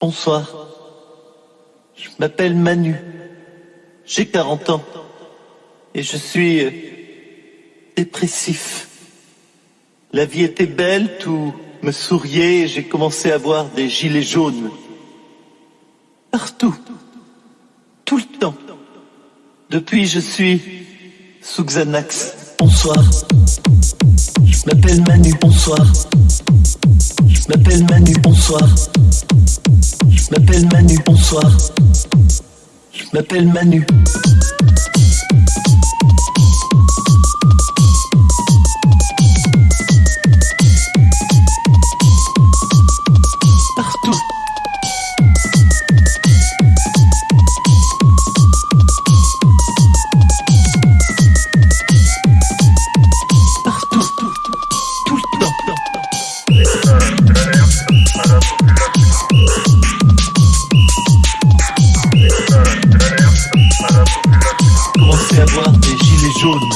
Bonsoir. Je m'appelle Manu. J'ai 40 ans. Et je suis euh, dépressif. La vie était belle, tout me souriait et j'ai commencé à voir des gilets jaunes. Partout. Tout le temps. Depuis, je suis sous Xanax. Bonsoir. Je m'appelle Manu. Bonsoir. Je m'appelle Manu. Bonsoir. Je m'appelle Manu. Bonsoir. Je m'appelle Manu. À voir des gilets jaunes.